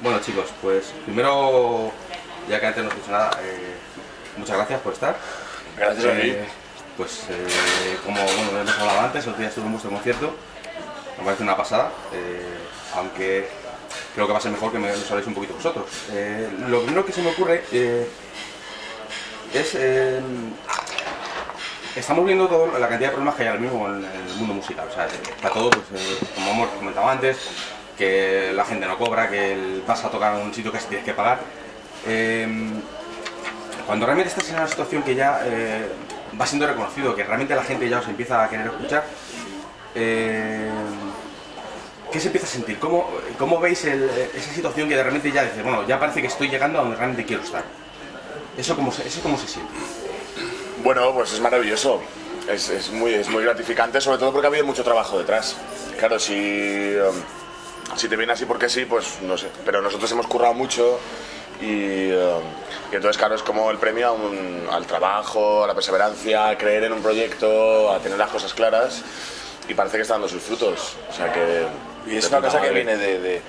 Bueno chicos, pues primero, ya que antes no he dicho nada, eh, muchas gracias por estar. Gracias a ti. Eh, Pues eh, como bueno, hemos hablado antes, el otro día estuve en vuestro concierto, me parece una pasada, eh, aunque creo que va a ser mejor que me lo sabéis un poquito vosotros. Lo primero que se me ocurre es... estamos viendo toda la cantidad de problemas que hay ahora mismo en el mundo musical. O sea, está todo, pues, como hemos comentado antes, que la gente no cobra, que vas a tocar un sitio que tienes que pagar. Eh, cuando realmente estás en una situación que ya eh, va siendo reconocido, que realmente la gente ya os empieza a querer escuchar, eh, ¿qué se empieza a sentir? ¿Cómo, cómo veis esa situación que de repente ya dices, bueno, ya parece que estoy llegando a donde realmente quiero estar? ¿Eso cómo se, eso cómo se siente? Bueno, pues es maravilloso. Es, es muy, es muy gratificante, sobre todo porque ha habido mucho trabajo detrás. Claro, si, um, si te viene así porque sí, pues no sé. Pero nosotros hemos currado mucho y, um, y entonces, claro, es como el premio a un- al trabajo, a la perseverancia, a creer en un proyecto, a tener las cosas claras y parece que está dando sus frutos. O sea que... Y es una cosa que viene de, de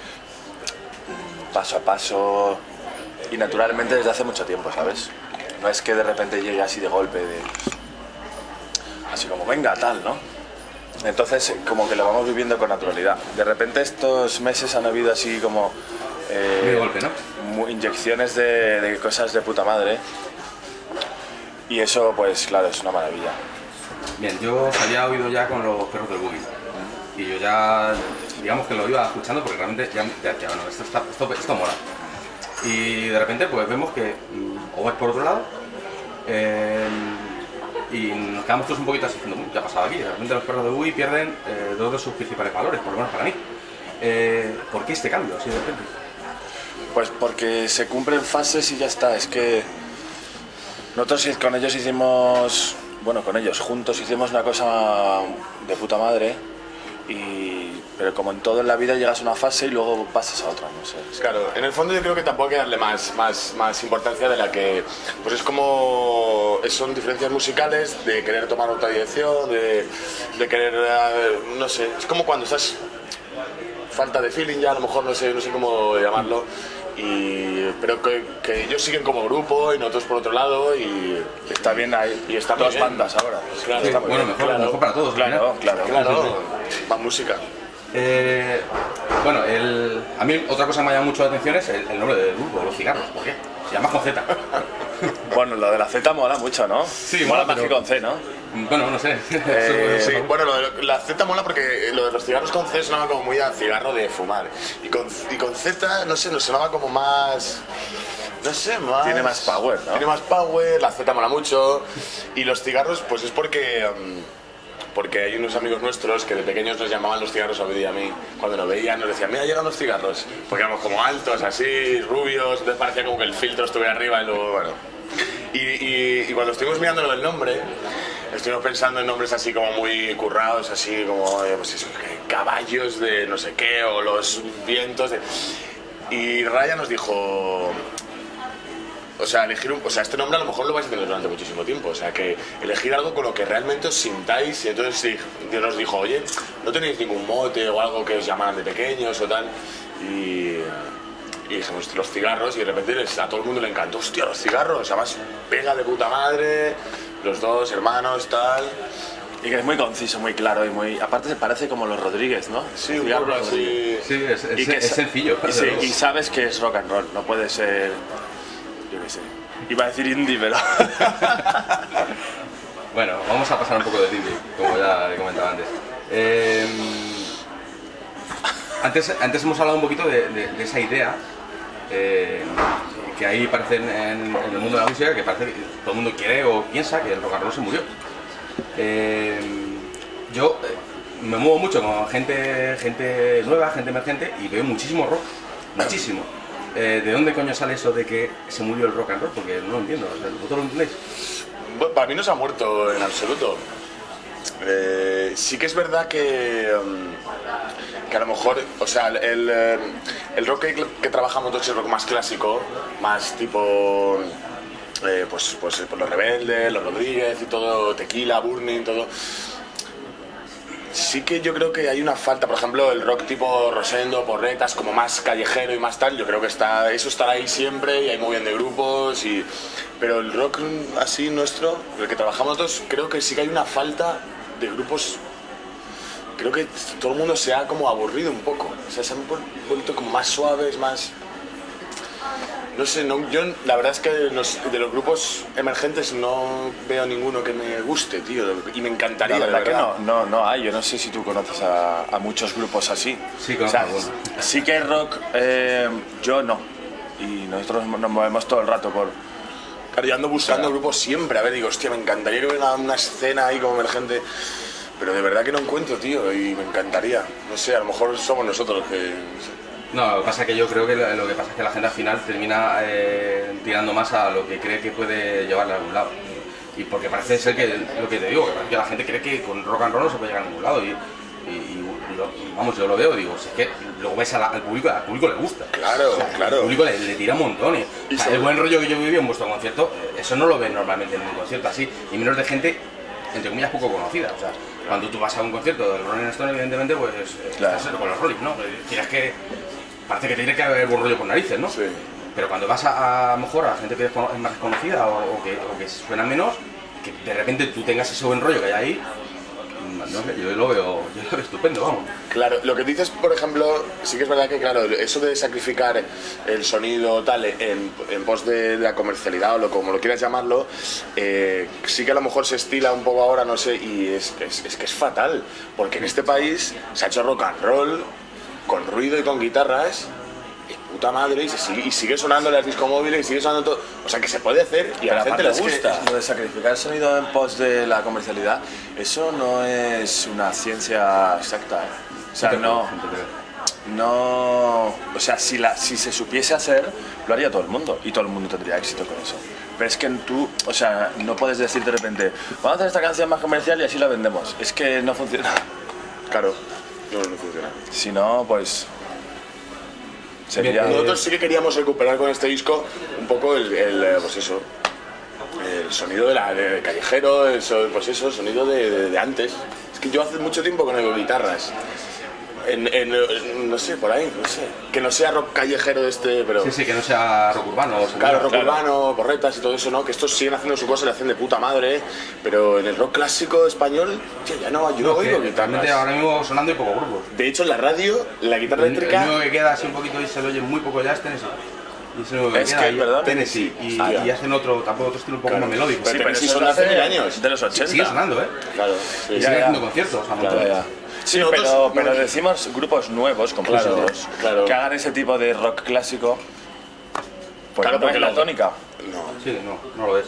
paso a paso y naturalmente desde hace mucho tiempo, ¿sabes? No es que de repente llegue así de golpe, de, así como venga, tal, ¿no? Entonces, como que lo vamos viviendo con naturalidad. De repente estos meses han habido así como... eh, golpe, ¿no? inyecciones de, de cosas de puta madre. Y eso, pues claro, es una maravilla. Bien, yo os había oído ya con los perros del boogie. Y yo ya, digamos que lo iba escuchando porque realmente ya, ya decía, bueno, esto, está, esto, esto mola. Y de repente pues vemos que mm, o vais por otro lado eh, y nos quedamos todos un poquito así diciendo, "Mm, ¿qué ha pasado aquí? De repente los perros del boogie pierden eh, dos de sus principales valores, por lo menos para mí. Eh, ¿Por qué este cambio así de repente? Pues porque se cumplen fases y ya está. Es que nosotros con ellos hicimos, bueno, con ellos juntos hicimos una cosa de puta madre. Y, pero como en todo en la vida llegas a una fase y luego pasas a otra, no sé. Claro, en el fondo yo creo que tampoco hay que darle más, más, más importancia de la que... Pues es como... Son diferencias musicales de querer tomar otra dirección, de, de querer... eh, No sé, es como cuando estás... Falta de feeling ya, a lo mejor no sé, no sé cómo llamarlo. Y, pero que, que ellos siguen como grupo y nosotros por otro lado y... Está bien, hay Y está muy dos bandas ahora. Claro, Sí, está muy bueno, bien, mejor, mejor para todos. Claro, final. claro. Claro, más música. Eh, bueno, el, a mí otra cosa que me llama mucho la atención es el, el nombre del grupo, los cigarros. ¿Por qué? Se llama con Z. Bueno, lo de la Z mola mucho, ¿no? Sí, mola mola, más pero- que con C, ¿no? Bueno, no sé. Eh, Sí, bueno, lo de la Z mola porque lo de los cigarros con C sonaba como muy a cigarro de fumar. Y con, y con Z, no sé, nos sonaba como más. No sé, más. Tiene más power, ¿no? Tiene más power, la Z mola mucho. Y los cigarros, pues es porque. mm, porque hay unos amigos nuestros que de pequeños nos llamaban los cigarros a y a mí. Cuando nos veían nos decían, mira, llegan los cigarros. Porque éramos como altos, así, rubios, entonces parecía como que el filtro estuviera arriba y luego, bueno. Y, cuando estuvimos mirando lo del nombre, estuvimos pensando en nombres así como muy currados, así como eh, pues caballos de no sé qué, o los vientos. Y Raya nos dijo, o sea, elegir un, o sea, este nombre a lo mejor lo vais a tener durante muchísimo tiempo. O sea, que elegir algo con lo que realmente os sintáis. Y entonces sí, Dios nos dijo, oye, ¿no tenéis ningún mote o algo que os llamaran de pequeños o tal? Y, y dijimos, los cigarros. Y de repente les- a todo el mundo le encantó, hostia, los cigarros. Además, pega de puta madre, los dos hermanos, tal. Y que es muy conciso, muy claro y muy... Aparte se parece como los Rodríguez, ¿no? Sí, un poco así. Sí, es, es- Y que es sencillo. Y, sí, y sabes que es rock and roll, no puede ser. Yo qué sé. Iba a decir indie, pero. Bueno, vamos a pasar un poco de indie, como ya he comentado antes. Eh, antes. Antes hemos hablado un poquito de, esa idea eh, que ahí parece en, el mundo de la música, que parece que todo el mundo quiere o piensa que el rock and roll se murió. Eh, yo me muevo mucho con gente, gente nueva, gente emergente y veo muchísimo rock, muchísimo. Eh, ¿De dónde coño sale eso de que se murió el rock and roll? Porque no lo entiendo, o sea, ¿vosotros lo entendéis? Para mí no se ha muerto en absoluto. Eh, sí que es verdad que, mm, que a lo mejor, o sea, el, eh, el rock que, que trabajamos es rock más clásico, más tipo, eh, pues, pues los Rebeldes, los Rodríguez y todo, Tequila, Burning, todo. Sí que yo creo que hay una falta, por ejemplo, el rock tipo Rosendo, Porretas, como más callejero y más tal, yo creo que está eso estará ahí siempre y hay muy bien de grupos y pero el rock así nuestro, el que trabajamos nosotros, creo que sí que hay una falta de grupos creo que todo el mundo se ha como aburrido un poco, o sea, se han vuel- vuelto como más suaves, más no sé, no, yo la verdad es que los- de los grupos emergentes no veo ninguno que me guste, tío, y me encantaría, La de verdad que verdad. no, no, no hay. Yo no sé si tú conoces a, a muchos grupos así. Sí, o conozco sea, algunos. sí que hay rock, eh, yo no. Y nosotros nos movemos todo el rato por... Claro, yo ando buscando Claro. grupos siempre. A ver, digo, hostia, me encantaría que hubiera una escena ahí como emergente. Pero de verdad que no encuentro, tío, y me encantaría. No sé, a lo mejor somos nosotros los que. no sé. No, lo que pasa es que yo creo que lo, que pasa es que la gente al final termina eh, tirando más a lo que cree que puede llevarle a algún lado. Y porque parece ser que, lo que te digo, que parece que la gente cree que con rock and roll no se puede llegar a ningún lado. Y, y- y lo- vamos, yo lo veo, digo, si es que luego ves a la- al público, al público le gusta. Claro, O sea, claro. Al público le, le tira montones. O sea, el buen rollo que yo viví en vuestro concierto, eh, eso no lo ves normalmente en un concierto así, y menos de gente, entre comillas, poco conocida. O sea, cuando tú vas a un concierto del Rolling Stone, evidentemente, pues eh, Claro. estás con los Rolling, ¿no? Tienes que. Parece que tiene que haber buen rollo por narices, ¿no? Sí. Pero cuando vas a, a lo mejor a gente que es más desconocida o, o que, o que suena menos, que de repente tú tengas ese buen rollo que hay ahí, no sé, yo lo veo, yo lo veo estupendo, vamos. Claro, lo que dices, por ejemplo, sí que es verdad que, claro, eso de sacrificar el sonido tal en, en pos de la comercialidad o lo, como lo quieras llamarlo, eh, sí que a lo mejor se estila un poco ahora, no sé, y es, es que es fatal, porque en este país se ha hecho rock and roll con ruido y con guitarras. y puta madre, y, se sigue, y sigue sonando las discomóviles y sigue sonando todo. O sea, que se puede hacer y a la gente le es que gusta. lo de sacrificar el sonido en pos de la comercialidad, eso no es una ciencia exacta. ¿eh? O sea, no, no... O sea, si, la, si se supiese hacer, lo haría todo el mundo y todo el mundo tendría éxito con eso. Pero es que tú, o sea, no puedes decir de repente, vamos a hacer esta canción más comercial y así la vendemos. Es que no funciona. Claro, no, no funciona. Si no, pues... Sería... Nosotros sí que queríamos recuperar con este disco un poco el, el, eh, pues eso, el sonido de la, de callejero, el, pues eso, el sonido de, de- de antes. Es que yo hace mucho tiempo que no oigo guitarras. En, en, en- no sé, por ahí, no sé. Que no sea rock callejero de este, pero... Sí, sí, que no sea rock urbano. Claro, rock Claro. urbano, corretas y todo eso, ¿no? Que estos siguen haciendo su cosa y le hacen de puta madre, pero en el rock clásico español, tío, ya no, yo no, No, que oigo guitarras. ahora mismo sonando y poco grupo. De hecho, en la radio, la guitarra El, el eléctrica... único que queda así un poquito y se lo oye muy poco ya es Tennessee. Y es que Es ¿verdad? Tennessee. Y, Hostia. y hacen otro, tampoco otro estilo un poco Claro. más melódico. Pero Sí, pero Tennessee eso son hace mil años. De los 80. Sigue sonando, ¿eh? Claro, sí. Y Ya, sigue ya. haciendo conciertos a Claro, ya. Sí, nosotros pero, no- pero decimos grupos nuevos, como Claro, nosotros, claro. que hagan ese tipo de rock clásico. Pues Claro, no porque es la lo- tónica. No. Sí, no, no lo es.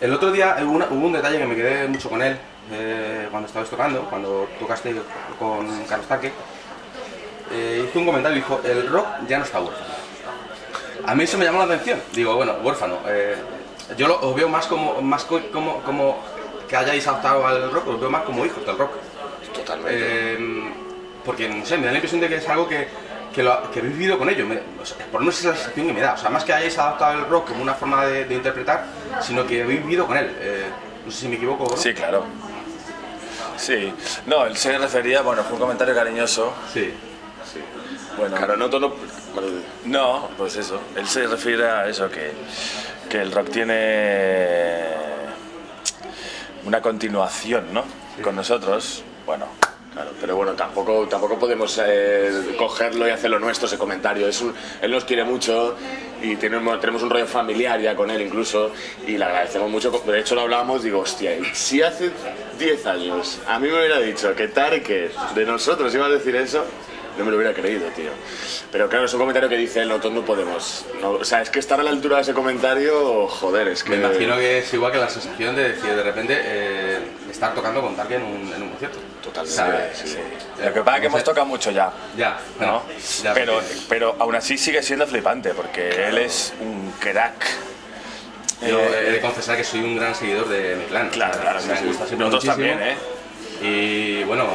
El otro día hubo, una- hubo un detalle que me quedé mucho con él eh, cuando estabais tocando, cuando tocaste con Carlos Taque. Eh, hizo un comentario y dijo: El rock ya no está huérfano. A mí eso me llamó la atención. Digo, bueno, huérfano. eh, yo lo, os veo más como, más co- como, como que hayáis adaptado al rock, os veo más como hijos del rock. Totalmente. Eh, porque, no sé, me da la impresión de que es algo que, que, lo, que habéis vivido con ello. Me- o sea, por lo menos esa es la sensación que me da. O sea, más que hayáis adaptado el rock como una forma de, de interpretar, sino que habéis vivido con él. Eh, no sé si me equivoco. ¿no? Sí, claro. Sí. No, él se refería, bueno, fue un comentario cariñoso. Sí. Bueno, Claro, no todo. no, pues eso. Él se refiere a eso, que, que el rock tiene una continuación, ¿no? Con nosotros, bueno, Claro, pero bueno, tampoco, tampoco podemos eh, cogerlo y hacerlo nuestro ese comentario. Es un- él nos quiere mucho y tenemos, tenemos un rollo familiar ya con él incluso y le agradecemos mucho. De hecho lo hablábamos, digo, hostia, si hace 10 años a mí me hubiera dicho que Tarek de nosotros iba a decir eso, no me lo hubiera creído, tío. Pero claro, es un comentario que dice, nosotros no podemos. no- o sea, es que estar a la altura de ese comentario, joder, es que... Me imagino que es igual que la sensación de decir de repente eh, estar tocando con Tarque en un, en un concierto. Totalmente, sea, sí. lo que pasa es que hemos tocado mucho ya. Ya, bueno, ¿no? ya, pero, pero aún así sigue siendo flipante porque él es un crack. Yo Eh, he de confesar que soy un gran seguidor de mi clan. Claro, claro, me sí, sí. gusta siempre Nosotros muchísimo. también, ¿eh? Y bueno,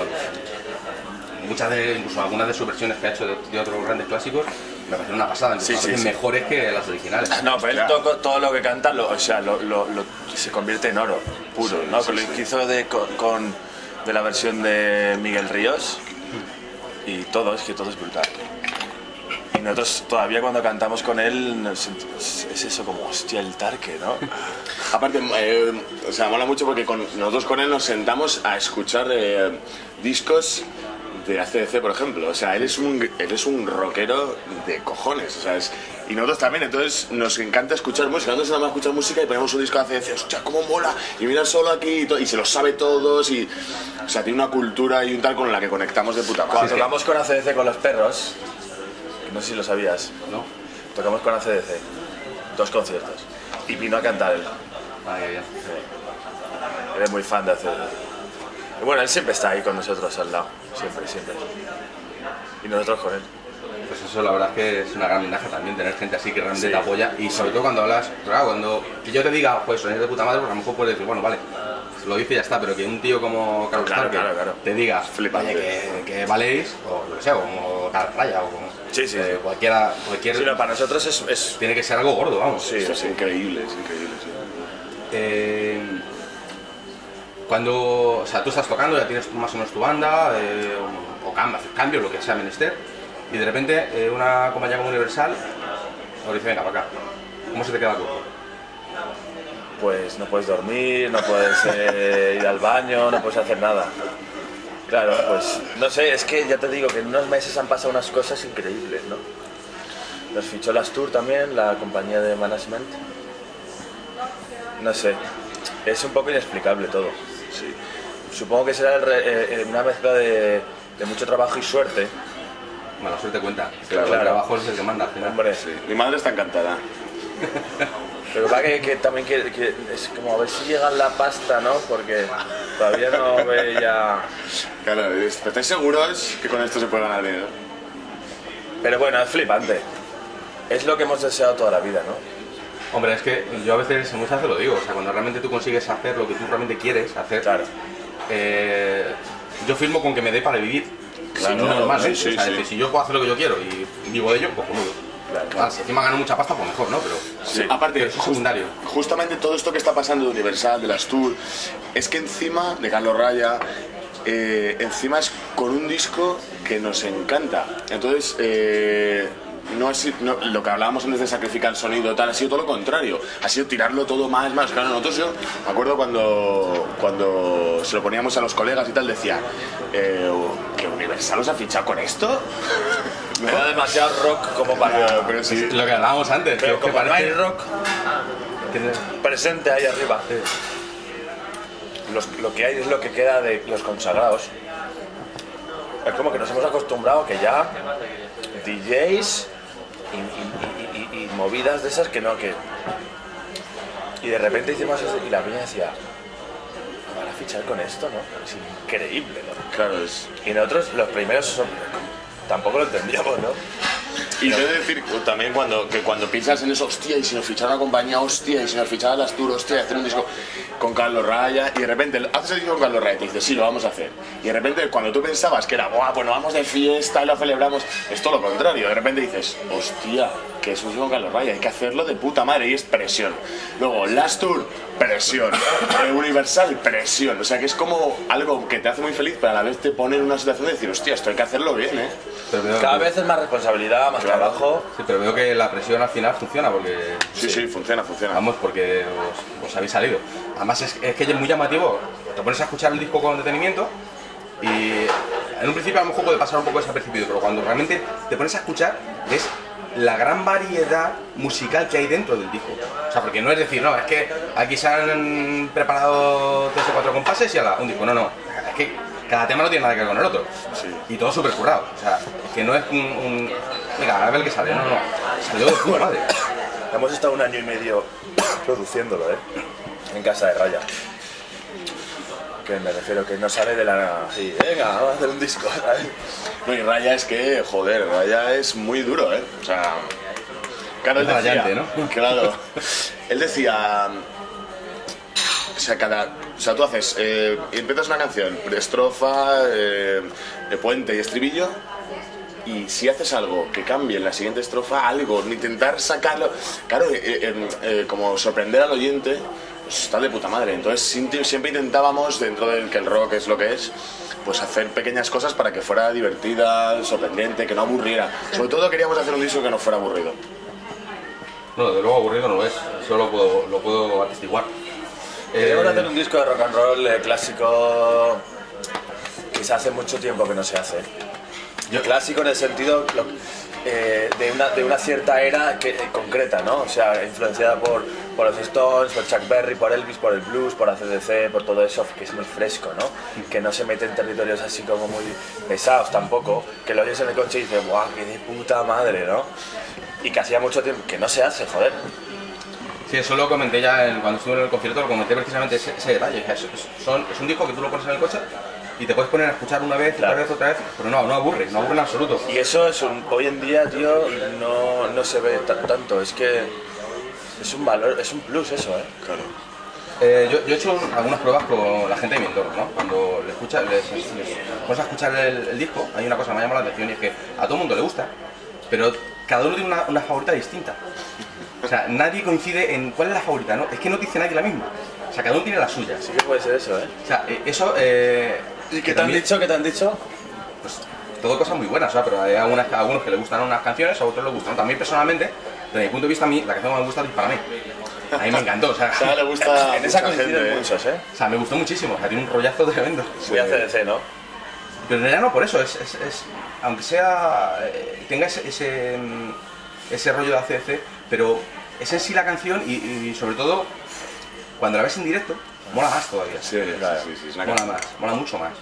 muchas de, incluso algunas de sus versiones que ha hecho de, de otros grandes clásicos me parecen una pasada, incluso Sí, a sí, veces sí. mejores que las originales. No, pero él toca todo lo que canta, lo- o sea, lo, lo- lo- se convierte en oro puro, ¿no? Con lo que hizo de, con, de la versión de Miguel Ríos y todo, es que todo es brutal. Y nosotros todavía cuando cantamos con él es eso como, hostia, el tarque, ¿no? Aparte, eh, o sea, mola mucho porque con, nosotros con él nos sentamos a escuchar eh, discos de ACDC, por ejemplo. O sea, él es un, él es un rockero de cojones, o sea, es- y nosotros también, entonces nos encanta escuchar música. Nosotros nada más escuchar música y ponemos un disco de ACDC, hostia, cómo mola, y mira solo aquí, y, se lo sabe todos, y, o sea, tiene una cultura y un tal con la que conectamos de puta Cuando madre. tocamos con ACDC con los perros, no sé si lo sabías, ¿No? tocamos con ACDC, dos conciertos, y vino a cantar él. Ay, ay, ay. Eres muy fan de ACDC. Y bueno, él siempre está ahí con nosotros al lado, siempre, siempre. Y nosotros con él. Pues eso la verdad es que es una gran ventaja también tener gente así que realmente Sí. te apoya y sobre todo cuando hablas, claro, cuando que yo te diga, pues sonéis de puta madre, pues a lo mejor puedes decir, bueno, vale, lo dice y ya está, pero que un tío como Carlos Claro, Stark claro, claro. te diga, Flipante. oye, que, que valéis, o lo que sea, o como Carlos Raya, o como Sí, sí, eh, cualquiera, cualquier, Sí, no, para nosotros es, es- tiene que ser algo gordo, vamos. Sí, sí. es increíble, es increíble. Eh, cuando, o sea, tú estás tocando, ya tienes más o menos tu banda, eh, o, o cambios, lo que sea menester, y de repente eh, una compañía como Universal os dice, venga, para acá. ¿Cómo se te queda el pues no puedes dormir, no puedes eh, ir al baño, no puedes hacer nada. Claro, pues no sé, es que ya te digo que en unos meses han pasado unas cosas increíbles, ¿no? Nos fichó las Tour también, la compañía de management. No sé, es un poco inexplicable todo. Sí. Supongo que será el re- eh, eh, una mezcla de, de mucho trabajo y suerte. Mala suerte cuenta, Claro, pero el claro. trabajo es el que manda. Hombre, Sí. Mi madre está encantada. Pero va que, que también que, que es como a ver si llega la pasta, ¿no? Porque todavía no veía... Claro, es- ¿estáis seguros que con esto se puede ganar dinero? Pero bueno, es flipante. Es lo que hemos deseado toda la vida, ¿no? Hombre, es que yo a veces, muchas veces lo digo, o sea, cuando realmente tú consigues hacer lo que tú realmente quieres hacer, Claro. eh, yo firmo con que me dé para vivir. Claro, Sí, normalmente. sí, sí, o sea, es sí. decir, si yo puedo hacer lo que yo quiero y vivo de ello, pues cojonudo. Claro, si encima gano mucha pasta, pues mejor, ¿no? Pero, Sí. Aparte, pero eso es secundario. justamente todo esto que está pasando de Universal, de las Tour, es que encima de Carlos Raya, eh, encima es con un disco que nos encanta. Entonces, eh, no sido, no- lo que hablábamos antes de sacrificar el sonido, tal, ha sido todo lo contrario. Ha sido tirarlo todo más, más. Claro, nosotros yo me acuerdo cuando, cuando se lo poníamos a los colegas y tal, decía, eh, ¿que Universal os ha fichado con esto? Era demasiado rock como para... Pero sí. Lo que hablábamos antes, Pero que como no hay rock presente ahí arriba, los- lo que hay es lo que queda de los consagrados. Es como que nos hemos acostumbrado que ya DJs y, movidas de esas que no, que... Y de repente hicimos eso y la peña decía, van a fichar con esto, ¿no? Es increíble, ¿no? Claro, es... Y nosotros los primeros son- tampoco lo entendíamos, ¿no? Y te de decir también cuando, que cuando piensas en eso, hostia, y si nos fichara una compañía, hostia, y si nos fichara las tours, hostia, hacer un disco con Carlos Raya, y de repente haces el disco con Carlos Raya y te dices, sí, lo vamos a hacer. Y de repente cuando tú pensabas que era, guau, pues vamos de fiesta y lo celebramos, es todo lo contrario. De repente dices, hostia, que es un disco con Carlos Raya, hay que hacerlo de puta madre, y es presión. Luego, Last Tour, presión. Eh, Universal, presión. O sea que es como algo que te hace muy feliz, pero a la vez te pone en una situación de decir, hostia, esto hay que hacerlo bien, ¿eh? Cada vez es más responsabilidad, más Claro. trabajo. sí, pero veo que la presión al final funciona porque Sí, sí, funciona, funciona. Vamos, porque os, os habéis salido. Además, es, es que es muy llamativo. Te pones a escuchar el disco con detenimiento y en un principio a lo mejor puede pasar un poco desapercibido, pero cuando realmente te pones a escuchar, ves la gran variedad musical que hay dentro del disco. O sea, porque no es decir, no, es que aquí se han preparado tres o cuatro compases y ala, un disco. No, no. Es que cada tema no tiene nada que ver con el otro. Y todo súper currado. O sea, es que no es un. un venga, a ver qué sale. No, no. Salió de puta madre. Hemos estado un año y medio produciéndolo, ¿eh? En casa de Raya. Que me refiero que no sale de la. Sí, venga, vamos a hacer un disco, ¿sabes? No, y Raya es que, joder, Raya es muy duro, ¿eh? O sea, claro, él decía, ¿no? Claro, él decía, o sea, cada, o sea, tú haces, eh, empiezas una canción, estrofa, eh, de puente y estribillo, y si haces algo que cambie en la siguiente estrofa, algo, intentar sacarlo, claro, eh, eh, eh, como sorprender al oyente, pues está de puta madre. Entonces siempre intentábamos, dentro del que el rock es lo que es, pues hacer pequeñas cosas para que fuera divertida, sorprendente, que no aburriera. Sobre todo queríamos hacer un disco que no fuera aburrido. No, desde luego aburrido no es, eso lo puedo, lo puedo atestiguar. Queremos Eh, hacer un disco de rock and roll eh, clásico que se hace mucho tiempo que no se hace. Yo- Clásico en el sentido lo- eh, de, una, de una cierta era que, eh, concreta, ¿no? O sea, influenciada por, por los Stones, por Chuck Berry, por Elvis, por el blues, por ACDC, por todo eso, que es muy fresco, ¿no? Que no se mete en territorios así como muy pesados tampoco, que lo oyes en el coche y dices, ¡guau, qué de puta madre, ¿no? Y que hacía mucho tiempo que no se hace, joder. Sí, eso lo comenté ya en- cuando estuve en el concierto, lo comenté precisamente ese, ese detalle. Es, es- son- es un disco que tú lo pones en el coche y te puedes poner a escuchar una vez, Claro. otra vez, otra vez, pero no, no aburre, no aburre en absoluto. Y eso es un, hoy en día, tío, no, no se ve tan- tanto. Es que es un valor, es un plus eso, ¿eh? Claro. Eh, yo, yo he hecho algunas pruebas con la gente de mi entorno, ¿no? Cuando le escucha, les, les pones a escuchar el, el disco, hay una cosa que me llama la atención y es que a todo el mundo le gusta, pero cada uno tiene una, una favorita distinta. O sea, nadie coincide en cuál es la favorita, ¿no? Es que no dice nadie la misma. O sea, cada uno tiene la suya. Sí que puede ser eso, ¿eh? O sea, eh, eso... Eh, ¿Y qué te han dicho? ¿Qué te han dicho? pues, todo cosas muy buenas, o sea, pero hay algunas, a algunos que les gustan unas canciones, a otros les gustan. También personalmente, desde mi punto de vista, a mí la canción que me gusta es para mí. A mí me encantó, o sea, O sea, le gusta. En esa coinciden ¿eh? muchos, ¿eh? o sea, me gustó muchísimo, o sea, tiene un rollazo tremendo. Muy ACDC, ¿no? Pero en realidad no por eso, es, es- es- aunque sea, eh, tenga ese, ese, mm, ese rollo de ACDC, pero es en sí la canción y, y sobre todo, cuando la ves en directo, mola más todavía. Sí, sí, sí, sí, una Mola más, mola mucho más.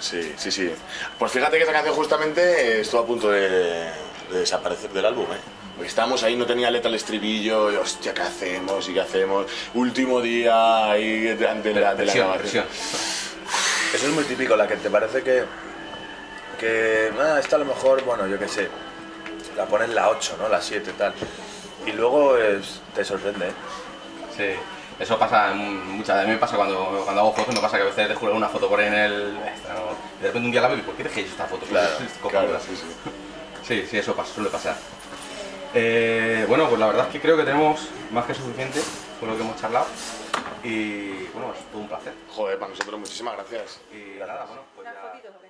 Sí, sí, sí. Pues fíjate que esa canción justamente estuvo a punto de, de desaparecer del álbum, ¿eh? Porque estábamos ahí, no tenía letra el estribillo, y hostia, ¿qué hacemos? ¿Y qué hacemos? Último día ahí ante la, de la grabación. Eso es muy típico, la que te parece que. que. Ah, esta a lo mejor, bueno, yo qué sé. La pones la 8, ¿no? La 7, tal. Y luego es- te sorprende, ¿eh? Sí, eso pasa muchas A mí me pasa cuando, cuando hago fotos, me pasa que a veces dejo una foto por ahí en el. de repente un día la veo y ¿por qué dejéis esta foto? Claro. Claro, sí, sí. Sí, sí, eso pasa, suele pasar. Eh, bueno, pues la verdad es que creo que tenemos más que suficiente con lo que hemos charlado. Y bueno, es todo un placer. Joder, para nosotros muchísimas gracias. Y nada, bueno, pues.